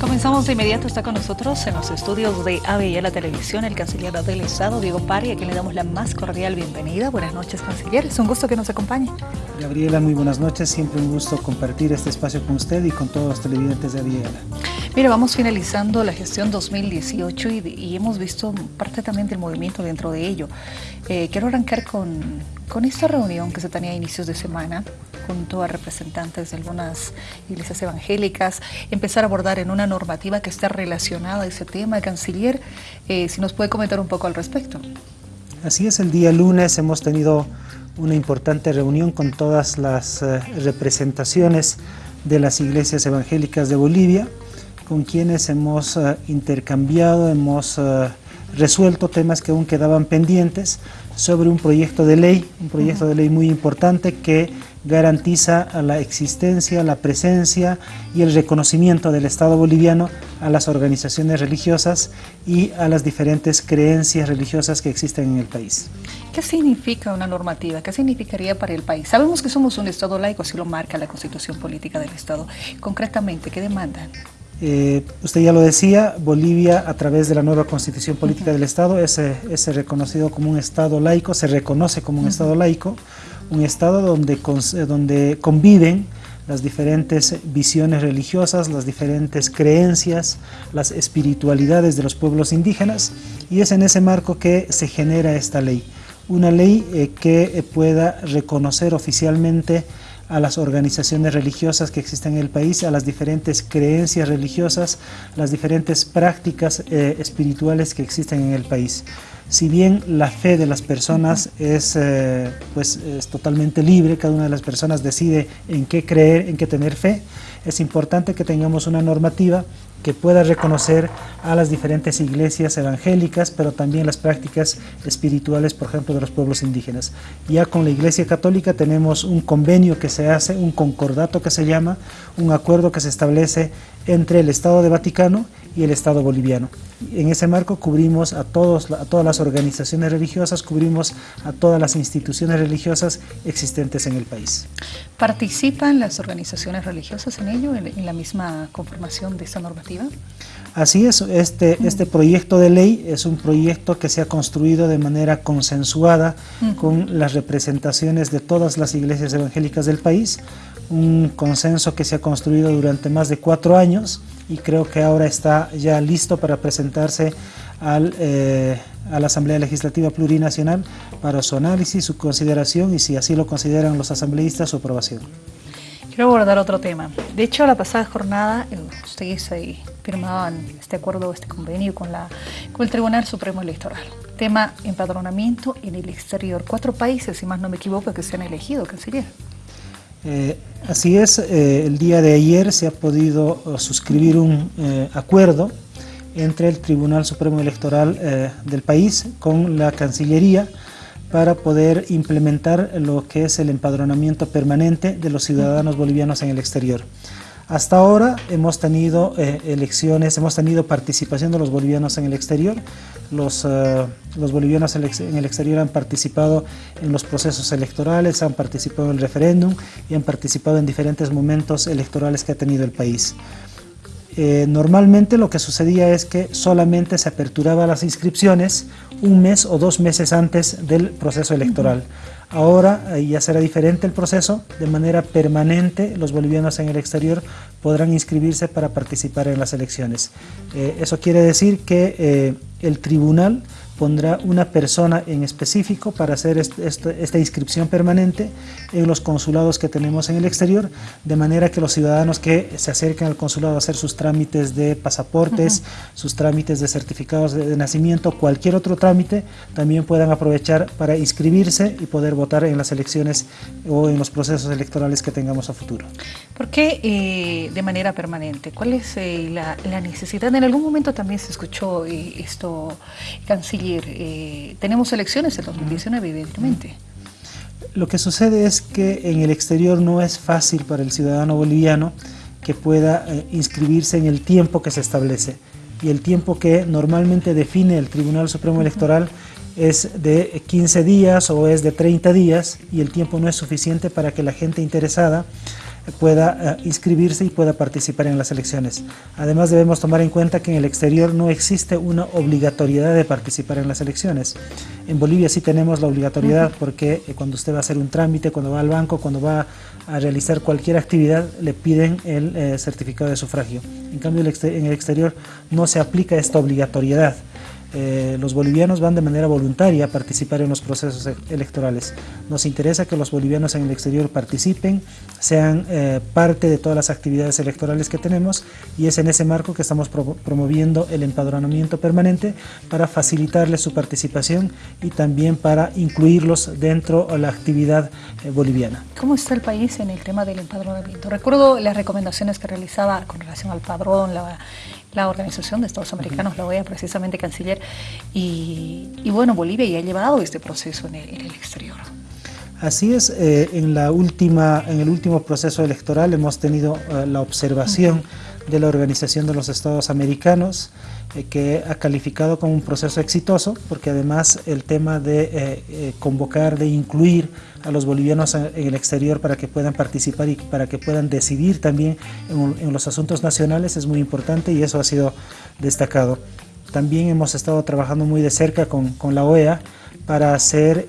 Comenzamos de inmediato, está con nosotros en los estudios de ABI Televisión el canciller del Estado, Diego Pari, a quien le damos la más cordial bienvenida. Buenas noches, canciller, es un gusto que nos acompañe. Gabriela, muy buenas noches, siempre un gusto compartir este espacio con usted y con todos los televidentes de ABI Mira, vamos finalizando la gestión 2018 y, y, hemos visto parte también del movimiento dentro de ello. Eh, quiero arrancar con, con esta reunión que se tenía a inicios de semana junto a representantes de algunas iglesias evangélicas, empezar a abordar en una normativa que está relacionada a ese tema. Canciller, eh, si nos puede comentar un poco al respecto. Así es, el día lunes hemos tenido una importante reunión con todas las eh, representaciones de las iglesias evangélicas de Bolivia, con quienes hemos uh, intercambiado, hemos uh, resuelto temas que aún quedaban pendientes sobre un proyecto de ley, un proyecto uh -huh. de ley muy importante que garantiza la existencia, la presencia y el reconocimiento del Estado boliviano a las organizaciones religiosas y a las diferentes creencias religiosas que existen en el país. ¿Qué significa una normativa? ¿Qué significaría para el país? Sabemos que somos un Estado laico, así lo marca la Constitución Política del Estado. Concretamente, ¿qué demandan? Eh, usted ya lo decía, Bolivia a través de la nueva constitución política del Estado es, reconocido como un Estado laico, se reconoce como un. Estado laico, un Estado donde, donde conviven las diferentes visiones religiosas, las diferentes creencias, las espiritualidades de los pueblos indígenas y es en ese marco que se genera esta ley. Una ley eh, que pueda reconocer oficialmente a las organizaciones religiosas que existen en el país, a las diferentes creencias religiosas, las diferentes prácticas eh, espirituales que existen en el país. Si bien la fe de las personas es, eh, pues, es totalmente libre, cada una de las personas decide en qué creer, en qué tener fe, es importante que tengamos una normativa que pueda reconocer a las diferentes iglesias evangélicas, pero también las prácticas espirituales, por ejemplo, de los pueblos indígenas. Ya con la Iglesia Católica tenemos un convenio que se hace, un concordato que se llama, un acuerdo que se establece entre el Estado de Vaticano y el Estado boliviano. En ese marco cubrimos a, todos, a todas las organizaciones religiosas, cubrimos a todas las instituciones religiosas existentes en el país. ¿Participan las organizaciones religiosas en ello, en, en la misma conformación de esta normativa? Así es, este, este proyecto de ley es un proyecto que se ha construido de manera consensuada con las representaciones de todas las iglesias evangélicas del país, un consenso que se ha construido durante más de cuatro años y creo que ahora está ya listo para presentarse al, eh, a la Asamblea Legislativa Plurinacional para su análisis, su consideración y si así lo consideran los asambleístas, su aprobación. Quiero abordar otro tema. De hecho, la pasada jornada ustedes ahí firmaban este acuerdo, este convenio con, la, con el Tribunal Supremo Electoral. Tema empadronamiento en el exterior. Cuatro países, si más no me equivoco, que se han elegido, canciller. Eh, así es, eh, el día de ayer se ha podido uh, suscribir un eh, acuerdo entre el Tribunal Supremo Electoral eh, del país con la Cancillería para poder implementar lo que es el empadronamiento permanente de los ciudadanos bolivianos en el exterior. Hasta ahora hemos tenido eh, elecciones, hemos tenido participación de los bolivianos en el exterior. Los, los bolivianos en el exterior han participado en los procesos electorales, han participado en el referéndum y han participado en diferentes momentos electorales que ha tenido el país. Eh, normalmente lo que sucedía es que solamente se aperturaba las inscripciones un mes o dos meses antes del proceso electoral. Ahora eh, ya será diferente el proceso, de manera permanente los bolivianos en el exterior podrán inscribirse para participar en las elecciones. Eh, eso quiere decir que eh, el tribunal pondrá una persona en específico para hacer este, este, esta inscripción permanente en los consulados que tenemos en el exterior, de manera que los ciudadanos que se acerquen al consulado a hacer sus trámites de pasaportes, uh -huh. sus trámites de certificados de, de, nacimiento, cualquier otro trámite, también puedan aprovechar para inscribirse y poder votar en las elecciones o en los procesos electorales que tengamos a futuro. ¿Por qué eh, de manera permanente? ¿Cuál es eh, la, la, necesidad? En algún momento también se escuchó eh, esto, canciller, eh, tenemos elecciones en 2019, evidentemente. Lo que sucede es que en el exterior no es fácil para el ciudadano boliviano que pueda eh, inscribirse en el tiempo que se establece. Y el tiempo que normalmente define el Tribunal Supremo Electoral es de 15 días o es de 30 días y el tiempo no es suficiente para que la gente interesada pueda inscribirse y pueda participar en las elecciones. Además debemos tomar en cuenta que en el exterior no existe una obligatoriedad de participar en las elecciones. En Bolivia sí tenemos la obligatoriedad porque cuando usted va a hacer un trámite, cuando va al banco, cuando va a realizar cualquier actividad, le piden el certificado de sufragio. En cambio en el exterior no se aplica esta obligatoriedad. Eh, los bolivianos van de manera voluntaria a participar en los procesos e-, electorales. Nos interesa que los bolivianos en el exterior participen, sean eh, parte de todas las actividades electorales que tenemos y es en ese marco que estamos promoviendo el empadronamiento permanente para facilitarles su participación y también para incluirlos dentro de la actividad eh, boliviana. ¿Cómo está el país en el tema del empadronamiento? Recuerdo las recomendaciones que realizaba con relación al padrón, la la Organización de Estados Americanos, la OEA, precisamente canciller, y, bueno, Bolivia ya ha llevado este proceso en el, exterior. Así es, eh, en, la última, en el último proceso electoral hemos tenido eh, la observación de la Organización de los Estados Americanos, eh, que ha calificado como un proceso exitoso, porque además el tema de eh, eh, convocar, de incluir a los bolivianos en el exterior para que puedan participar y para que puedan decidir también en, los asuntos nacionales es muy importante y eso ha sido destacado. También hemos estado trabajando muy de cerca con, con la OEA para hacer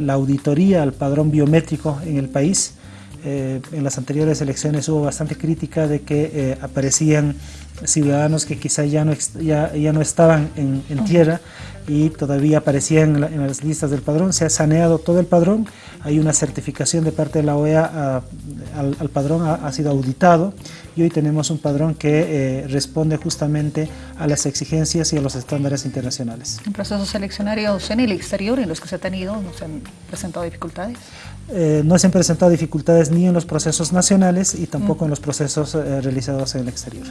la auditoría al padrón biométrico en el país, eh, en las anteriores elecciones hubo bastante crítica de que eh, aparecían ciudadanos que quizá ya no, ya, ya no estaban en, tierra y todavía aparecían en, las listas del padrón. Se ha saneado todo el padrón, hay una certificación de parte de la OEA al, padrón, ha, sido auditado y hoy tenemos un padrón que eh, responde justamente a las exigencias y a los estándares internacionales. ¿En procesos seleccionarios en el exterior en los que se ha tenido, no se han presentado dificultades? Eh, no se han presentado dificultades ni en los procesos nacionales y tampoco en los procesos eh, realizados en el exterior.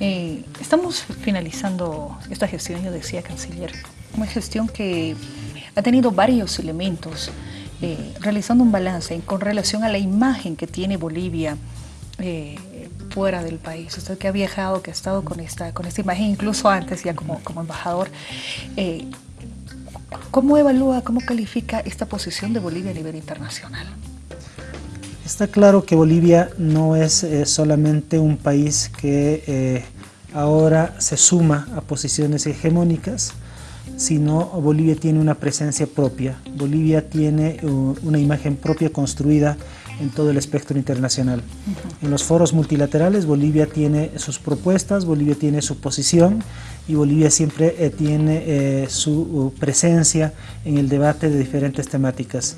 Eh, estamos finalizando esta gestión, yo decía, canciller, una gestión que ha tenido varios elementos, realizando un balance con relación a la imagen que tiene Bolivia fuera del país. Usted que ha viajado, que ha estado con esta, con esta imagen, incluso antes ya como, como embajador, ¿Cómo evalúa, cómo califica esta posición de Bolivia a nivel internacional? Está claro que Bolivia no es eh, solamente un país que eh, ahora se suma a posiciones hegemónicas, sino Bolivia tiene una presencia propia. Bolivia tiene uh, una imagen propia construida en todo el espectro internacional. En los foros multilaterales Bolivia tiene sus propuestas, Bolivia tiene su posición y Bolivia siempre eh, tiene eh, su uh, presencia en el debate de diferentes temáticas.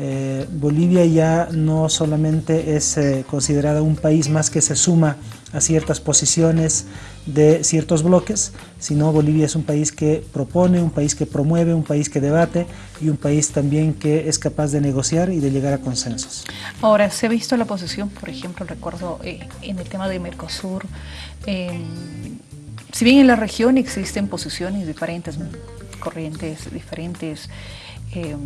Eh, Bolivia ya no solamente es considerada un país más que se suma a ciertas posiciones de ciertos bloques, sino Bolivia es un país que propone, un país que promueve, un país que debate y un país también que es capaz de negociar y de llegar a consensos. Ahora, se ha visto la posición, por ejemplo, recuerdo en el tema de Mercosur, si bien en la región existen posiciones diferentes, corrientes diferentes, em,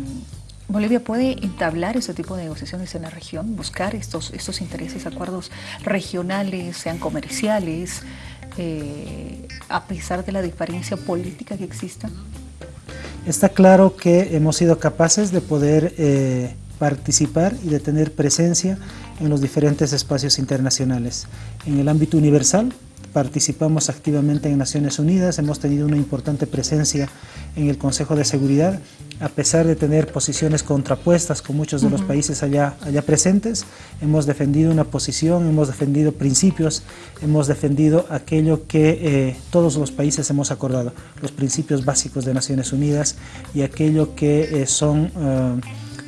Bolivia puede entablar ese tipo de negociaciones en la región, buscar estos, estos intereses, acuerdos regionales, sean comerciales, eh, a pesar de la diferencia política que exista? Está claro que hemos sido capaces de poder eh, participar y de tener presencia en los diferentes espacios internacionales. En el ámbito universal, participamos activamente en Naciones Unidas, hemos tenido una importante presencia en el Consejo de Seguridad, a pesar de tener posiciones contrapuestas con muchos de los países allá, allá presentes, hemos defendido una posición, hemos defendido principios, hemos defendido aquello que eh, todos los países hemos acordado, los principios básicos de Naciones Unidas y aquello que eh, son, eh,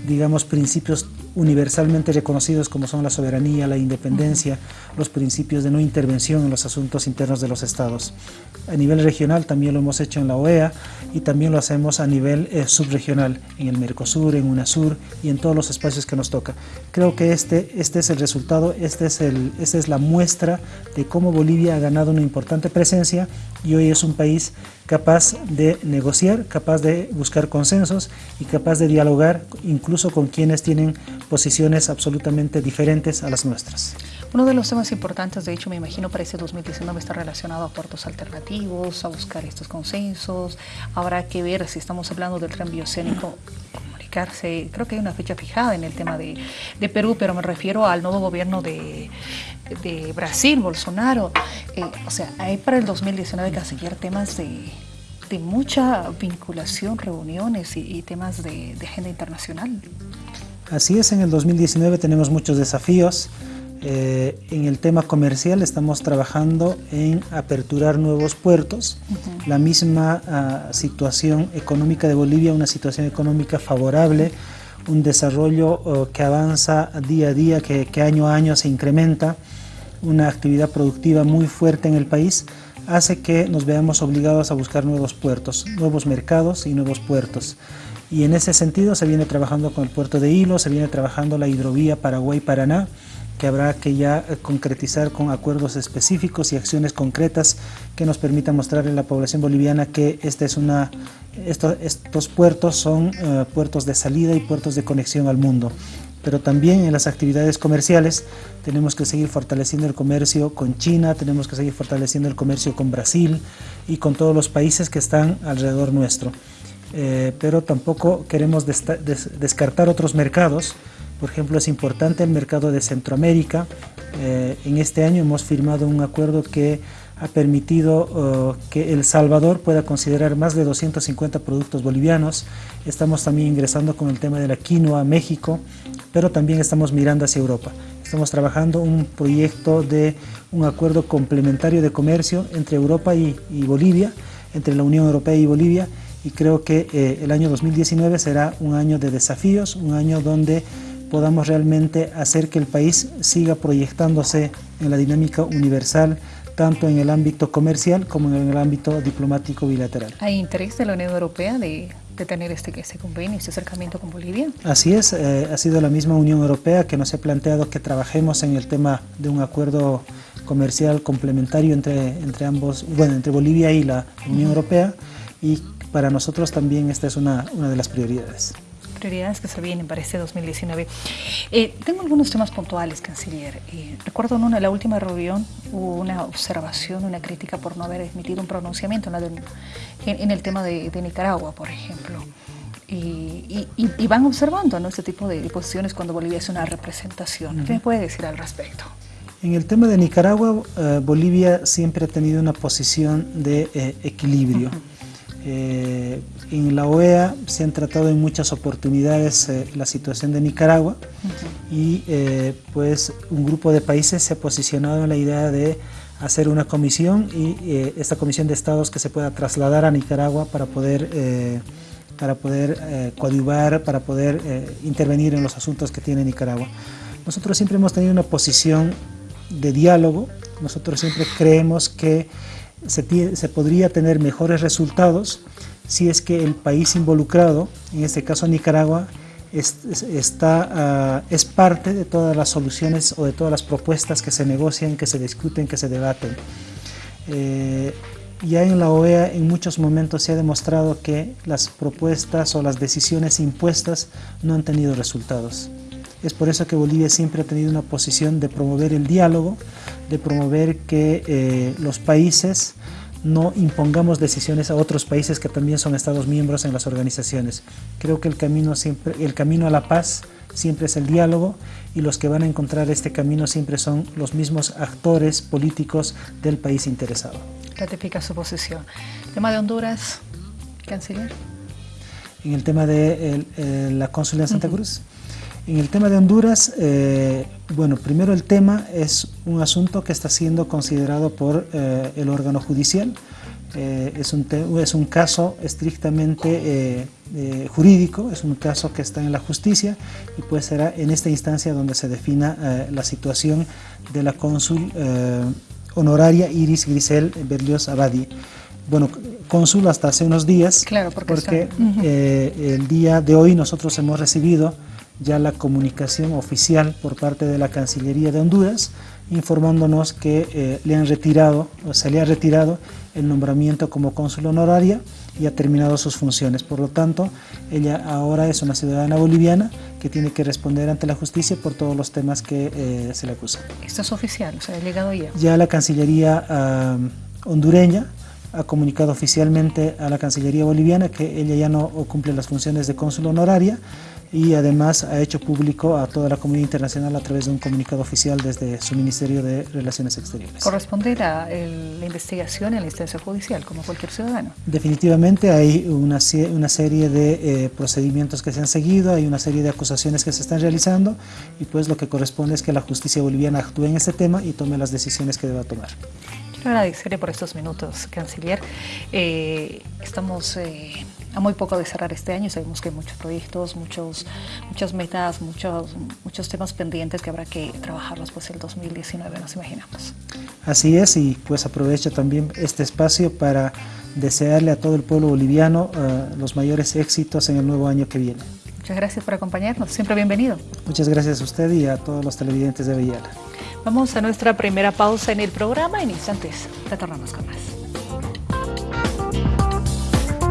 digamos, principios universalmente reconocidos como son la soberanía, la independencia, los principios de no intervención en los asuntos internos de los estados. A nivel regional también lo hemos hecho en la OEA y también lo hacemos a nivel eh, subregional, en el Mercosur, en UNASUR y en todos los espacios que nos toca. Creo que este, este es el resultado, este es el, esta es la muestra de cómo Bolivia ha ganado una importante presencia y hoy es un país capaz de negociar, capaz de buscar consensos y capaz de dialogar incluso con quienes tienen posiciones absolutamente diferentes a las nuestras. Uno de los temas importantes, de hecho, me imagino para este 2019 está relacionado a puertos alternativos, a buscar estos consensos. Habrá que ver si estamos hablando del tren biocénico ratificarse, creo que hay una fecha fijada en el tema de, Perú, pero me refiero al nuevo gobierno de, Brasil, Bolsonaro. Eh, o sea, hay para el 2019 canciller temas de, mucha vinculación, reuniones y, temas de, de agenda internacional. Así es, en el 2019 tenemos muchos desafíos. Eh, en el tema comercial estamos trabajando en aperturar nuevos puertos. La misma ah, situación económica de Bolivia, una situación económica favorable, un desarrollo oh, que avanza día a día, que, año a año se incrementa, una actividad productiva muy fuerte en el país, hace que nos veamos obligados a buscar nuevos puertos, nuevos mercados y nuevos puertos. Y en ese sentido se viene trabajando con el puerto de Hilo, se viene trabajando la hidrovía Paraguay-Paraná, que habrá que ya eh, concretizar con acuerdos específicos y acciones concretas que nos permitan mostrarle a la población boliviana que esta es una, estos puertos son eh, puertos de salida y puertos de conexión al mundo. Pero también en las actividades comerciales tenemos que seguir fortaleciendo el comercio con China, tenemos que seguir fortaleciendo el comercio con Brasil y con todos los países que están alrededor nuestro. Eh, pero tampoco queremos descartar otros mercados por ejemplo, es importante el mercado de Centroamérica. Eh, en este año hemos firmado un acuerdo que ha permitido eh, que El Salvador pueda considerar más de 250 productos bolivianos. Estamos también ingresando con el tema de la quinoa a México, pero también estamos mirando hacia Europa. Estamos trabajando un proyecto de un acuerdo complementario de comercio entre Europa y, Bolivia, entre la Unión Europea y Bolivia, y creo que eh, el año 2019 será un año de desafíos, un año donde podamos realmente hacer que el país siga proyectándose en la dinámica universal, tanto en el ámbito comercial como en el ámbito diplomático bilateral. ¿Hay interés de la Unión Europea de, tener este, este, convenio, este acercamiento con Bolivia? Así es, eh, ha sido la misma Unión Europea que nos ha planteado que trabajemos en el tema de un acuerdo comercial complementario entre, entre ambos, bueno, entre Bolivia y la Unión Europea y para nosotros también esta es una, una de las prioridades prioridades que se vienen para este 2019. Eh, tengo algunos temas puntuales, canciller. Eh, recuerdo en una, la última reunión hubo una observación, una crítica por no haber emitido un pronunciamiento en, el tema de, Nicaragua, por ejemplo. Y, van observando ¿no? este tipo de posiciones cuando Bolivia es una representación. ¿Qué me puede decir al respecto? En el tema de Nicaragua, eh, Bolivia siempre ha tenido una posición de equilibrio. Eh, en la OEA se han tratado en muchas oportunidades eh, la situación de Nicaragua y eh, pues un grupo de países se ha posicionado en la idea de hacer una comisión y esta comisión de estados que se pueda trasladar a Nicaragua para poder, para poder coadyuvar, para poder intervenir en los asuntos que tiene Nicaragua. Nosotros siempre hemos tenido una posición de diálogo, nosotros siempre creemos que se, podría tener mejores resultados si es que el país involucrado, en este caso Nicaragua, ah, es parte de todas las soluciones o de todas las propuestas que se negocian, que se discuten, que se debaten. Eh, ya en la OEA en muchos momentos se ha demostrado que las propuestas o las decisiones impuestas no han tenido resultados. Es por eso que Bolivia siempre ha tenido una posición de promover el diálogo, de promover que eh, los países no impongamos decisiones a otros países que también son Estados miembros en las organizaciones. Creo que el camino, siempre, el camino a la paz siempre es el diálogo y los que van a encontrar este camino siempre son los mismos actores políticos del país interesado. Ratifica su posición. Tema de Honduras, canciller. En el tema de eh, la cónsula de Santa Cruz. En el tema de Honduras, eh, bueno, primero el tema es un asunto que está siendo considerado por eh, el órgano judicial. Eh, es, un es, un caso estrictamente jurídico, es un caso que está en la justicia y pues será en esta instancia donde se defina la situación de la cónsul honoraria Iris Grisel Berlioz Abadi. Bueno, cónsul hasta hace unos días, claro, porque, el día de hoy nosotros hemos recibido ya la comunicación oficial por parte de la Cancillería de Honduras informándonos que eh, le han retirado, o se le ha retirado el nombramiento como cónsul honoraria y ha terminado sus funciones. Por lo tanto, ella ahora es una ciudadana boliviana que tiene que responder ante la justicia por todos los temas que eh, se le acusan. ¿Esto es oficial? ¿O sea, ha llegado ya? Ya la Cancillería hondureña ha comunicado oficialmente a la Cancillería boliviana que ella ya no cumple las funciones de cónsul honoraria y además ha hecho público a toda la comunidad internacional a través de un comunicado oficial desde su Ministerio de Relaciones Exteriores. ¿Corresponde la, la investigación en la instancia judicial como cualquier ciudadano? Definitivamente hay una, una serie de eh, procedimientos que se han seguido, hay una serie de acusaciones que se están realizando y pues lo que corresponde es que la justicia boliviana actúe en este tema y tome las decisiones que deba tomar. Quiero agradecerle por estos minutos, canciller. Eh, estamos... Eh, a muy poco de cerrar este año. Sabemos que hay muchos proyectos, muchos, muchas metas, muchos, muchos temas pendientes que habrá que trabajarlos pues el 2019, nos imaginamos. Así es, y pues aprovecho también este espacio para desearle a todo el pueblo boliviano uh, los mayores éxitos en el nuevo año que viene. Muchas gracias por acompañarnos, siempre bienvenido. Muchas gracias a usted y a todos los televidentes de Villara. Vamos a nuestra primera pausa en el programa, en instantes retornamos con más.